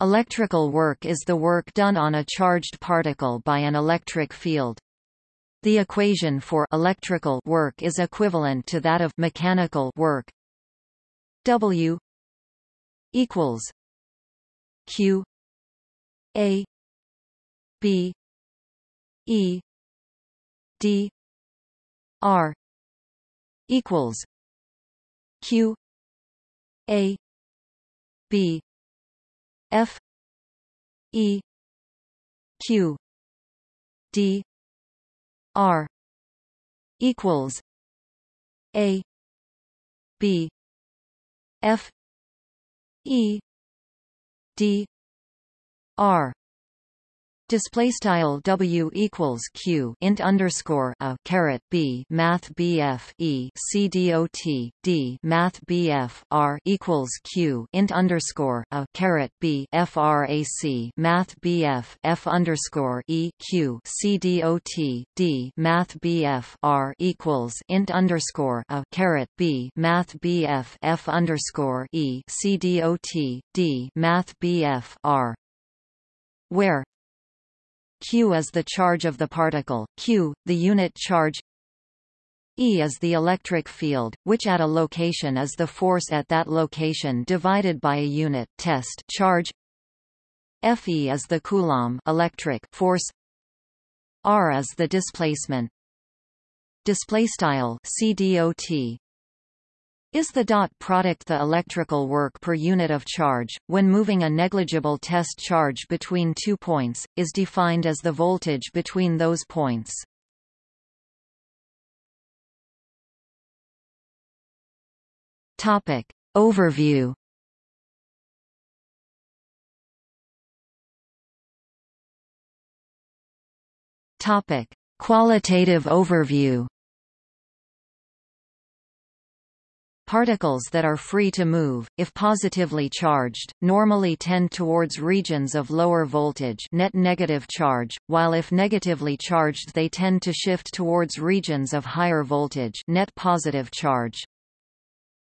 Electrical work is the work done on a charged particle by an electric field. The equation for electrical work is equivalent to that of mechanical work. W equals Q A B E D R equals Q A B F E Q D R equals A B F E D R Display style W equals Q int underscore a caret B Math BF E C D O T D Math BF R equals Q int underscore a caret B FRAC Math BF F underscore E Q C D O T D Math BF R equals int underscore a caret B Math BF F underscore E C D O T D Math BF R. Where q is the charge of the particle, q, the unit charge E is the electric field, which at a location is the force at that location divided by a unit test charge. Fe is the coulomb electric force. R is the displacement. Display style CDOT is the dot product the electrical work per unit of charge, when moving a negligible test charge between two points, is defined as the voltage between those points. Topic. Overview Topic. Qualitative overview Particles that are free to move, if positively charged, normally tend towards regions of lower voltage net negative charge, while if negatively charged they tend to shift towards regions of higher voltage net positive charge.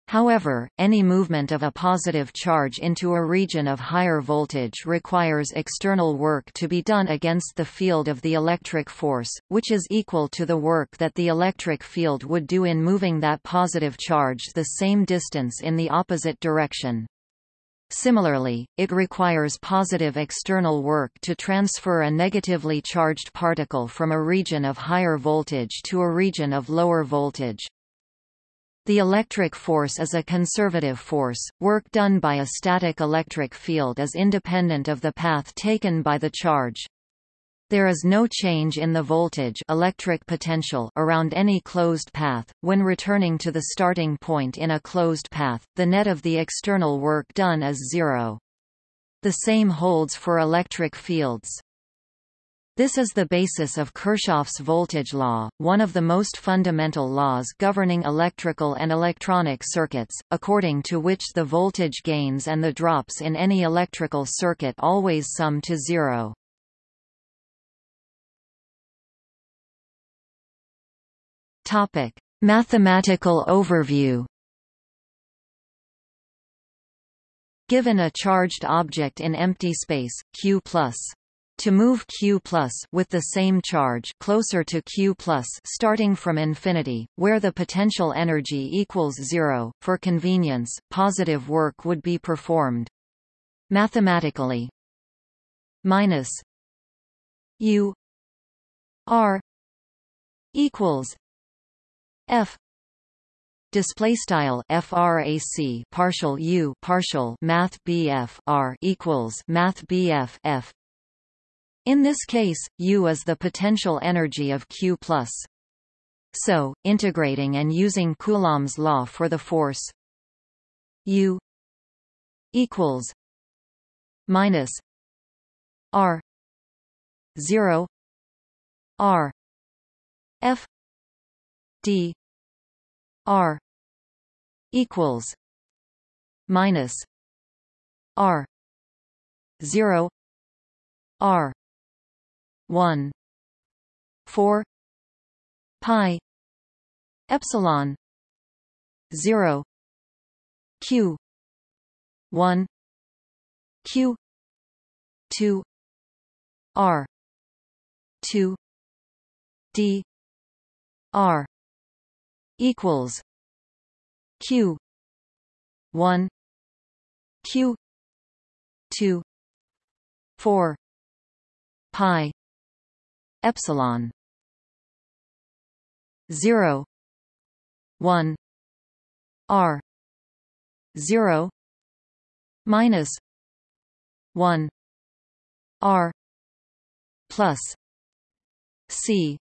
However, any movement of a positive charge into a region of higher voltage requires external work to be done against the field of the electric force, which is equal to the work that the electric field would do in moving that positive charge the same distance in the opposite direction. Similarly, it requires positive external work to transfer a negatively charged particle from a region of higher voltage to a region of lower voltage. The electric force is a conservative force. Work done by a static electric field is independent of the path taken by the charge. There is no change in the voltage electric potential around any closed path. When returning to the starting point in a closed path, the net of the external work done is zero. The same holds for electric fields. This is the basis of Kirchhoff's voltage law, one of the most fundamental laws governing electrical and electronic circuits, according to which the voltage gains and the drops in any electrical circuit always sum to zero. Topic: Mathematical overview. Given a charged object in empty space, Q+, to move Q plus with the same charge closer to Q plus starting from infinity, where the potential energy equals zero, for convenience, positive work would be performed. Mathematically, minus U R equals F display style frac partial u partial math bf r equals math bf f in this case, U is the potential energy of Q+. So, integrating and using Coulomb's law for the force U equals minus R 0 R F D R equals minus R 0 R 1 4 pi epsilon 0 q 1 q 2 r 2 d r equals q 1 q 2 4 pi epsilon. 0 1 r. 0 minus. 1 r. Plus. C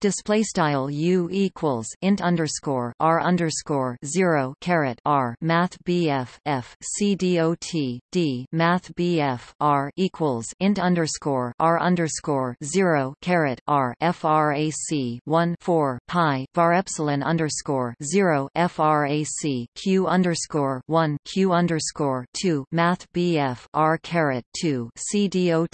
display style u equals int underscore r underscore zero caret r math bf f c dot d math bf r equals int underscore r underscore zero caret r frac one four pi var epsilon underscore zero frac q underscore one q underscore two math bf r caret two c dot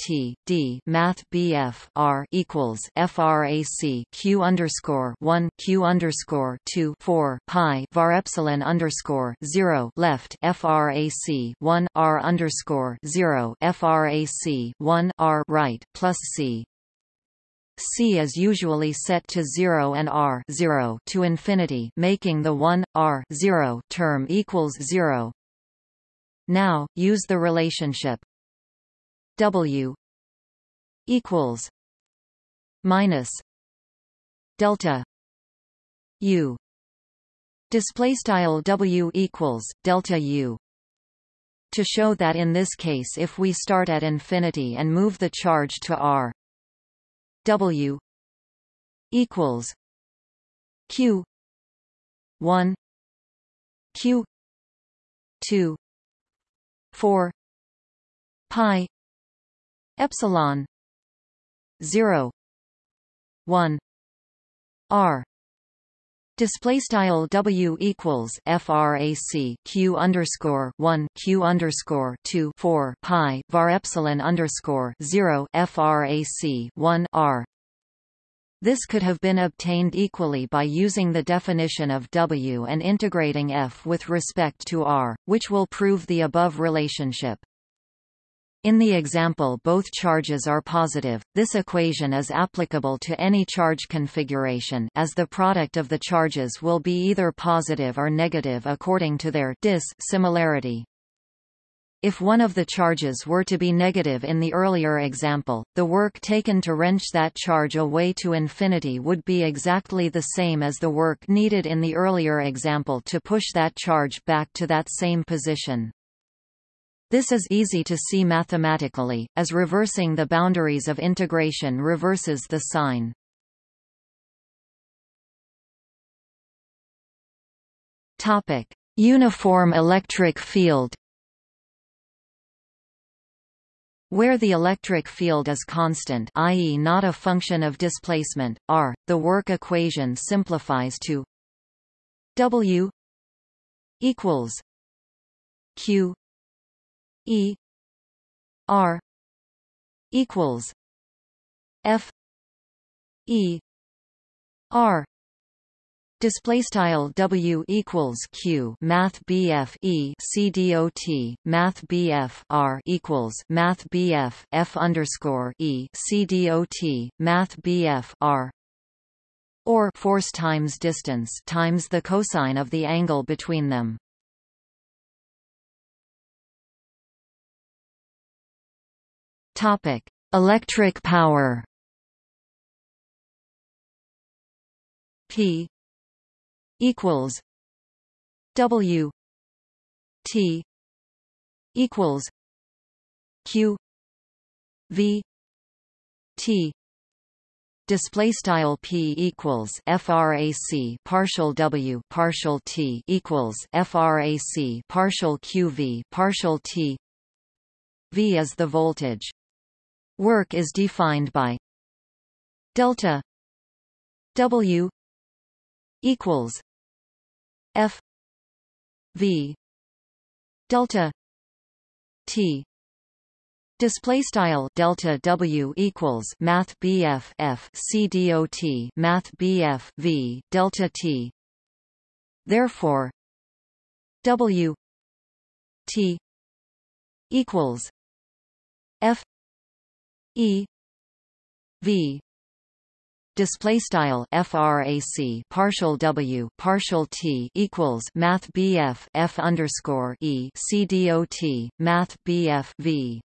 d math bf r equals frac q underscore one q underscore two four pi var epsilon underscore zero left frac one r underscore zero frac one r right plus c C is usually set to 0 and R 0 to infinity, making the 1 R 0 term equals 0. Now, use the relationship W equals minus delta u. Display style w equals delta u. To show that in this case if we start at infinity and move the charge to r w equals q 1 q 2 4 pi epsilon 0 1 R display style W equals frac Q underscore 1 Q underscore 2 4 pi var epsilon underscore 0 frac 1 R this could have been obtained equally by using the definition of W and integrating F with respect to R, which will prove the above relationship. In the example both charges are positive, this equation is applicable to any charge configuration as the product of the charges will be either positive or negative according to their dis similarity. If one of the charges were to be negative in the earlier example, the work taken to wrench that charge away to infinity would be exactly the same as the work needed in the earlier example to push that charge back to that same position. This is easy to see mathematically, as reversing the boundaries of integration reverses the sign. Topic: Uniform electric field. Where the electric field is constant i.e. not a function of displacement, r, the work equation simplifies to W equals Q E R equals F E R. Display style W equals Q. Math BF E. C D O T. Math BF R equals Math BF F underscore E. C D O T. Math BF R. Or force times distance times the cosine of the angle between them. Topic: Electric power. P equals W T equals Q V T display style p equals frac partial w partial t equals frac partial qv partial t v is the voltage Work is defined by delta W equals F V delta T Display style delta W equals Math BF F C dot Math BF V delta T. Therefore, W T equals F E V display style frac partial w partial t equals math bf f underscore e c dot math bf v